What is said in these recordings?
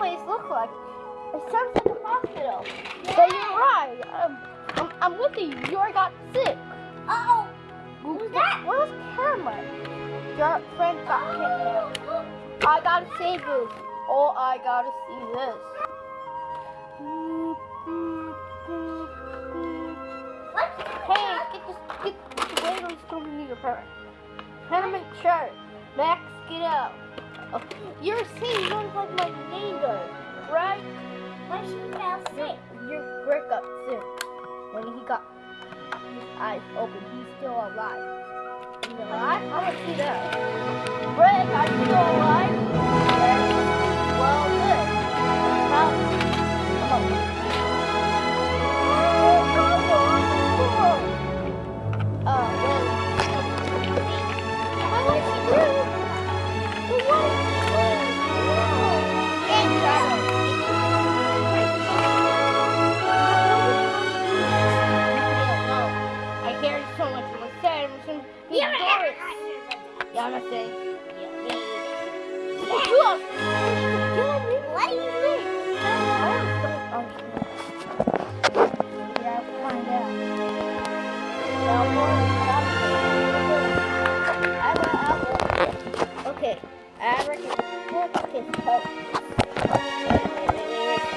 place look like? It sounds like a hospital. So you're right. Um, I'm, I'm with you. You already got sick. Uh-oh. Who's that? Where's Cameron? Your friend got kidnapped. I gotta save this. Oh, I gotta see this. Hey, get this, get the waiters to me your parent. Helmet shirt. Max, get out. You're saying you look like my neighbor, right? When she fell sick. Your Rick got sick. When he got his eyes open, he's still alive. He's alive? I want to see that. Rick, are you still alive?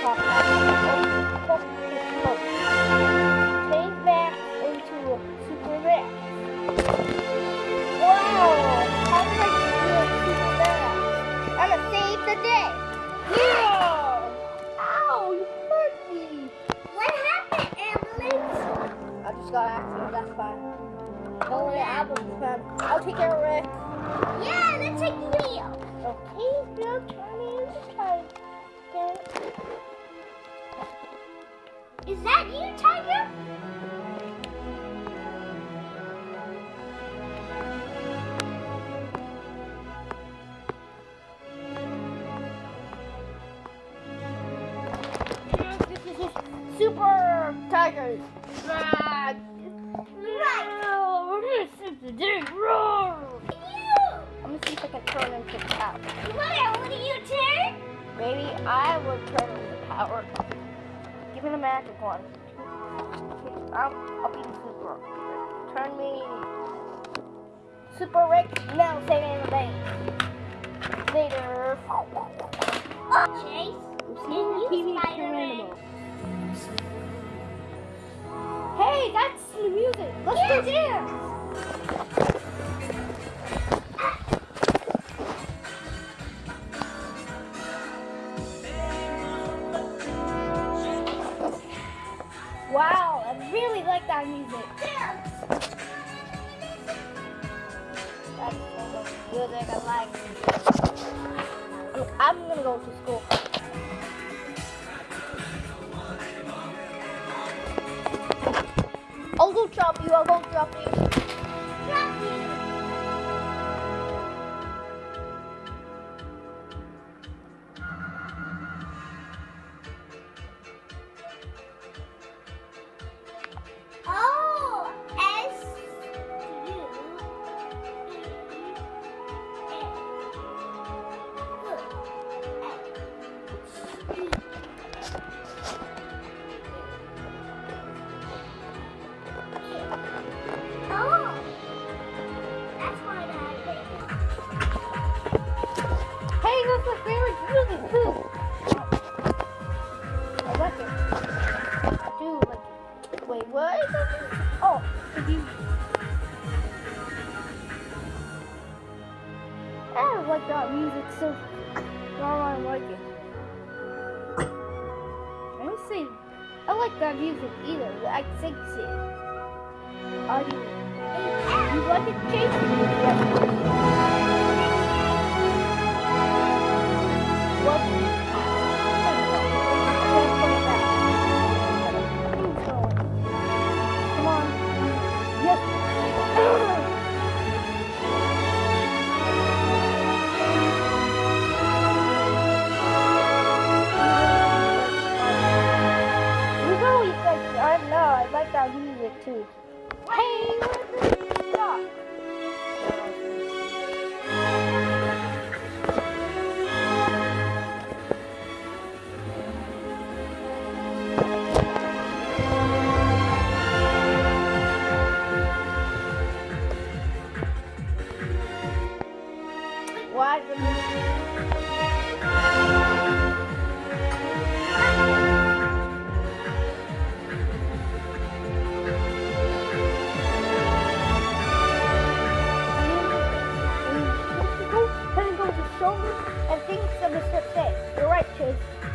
Talk about it. Look his coat. Change back into super Rex. Wow! How did I do a super Rex? I'm gonna save the day. Yeah! Ow! You hurt me. What happened, ambulance? I just got accident. That's fine. Don't worry, I be fine. I'll take care of it. Yeah, let's take. Okay, now turn in the time. Is that you, Tiger? Super tigers. Right. Right. This is the Give me the magic one. I'll, I'll be the super. Turn me. Super rich. Now saving the day. Later. Oh, Chase. Seeing you TV Spider-Man. animal. Hey, that's the music. Let's Yeah. go dance. That music. I'm gonna go to school. I'll go drop you. I'll go drop you. I? Oh, don't like that music so. No, I like it. I like that music either. I think it. I do. You like it, Jason? What?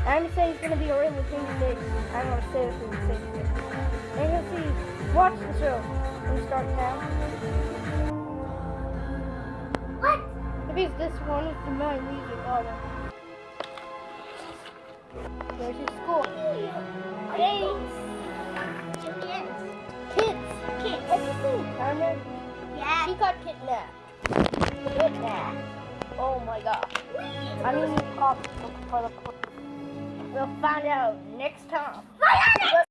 I'm gonna say it's gonna be a really thing six. I'm gonna say it's gonna be six. And you'll see. Watch the show. We start now. What? Maybe it's this one with the my music on it. There's his school. Thanks. Chickens. Kids. Kids. Everything. Carmen. Yeah. She got kidnapped. Kidnapped. Oh my god. I mean, you call for the. We'll find out next time.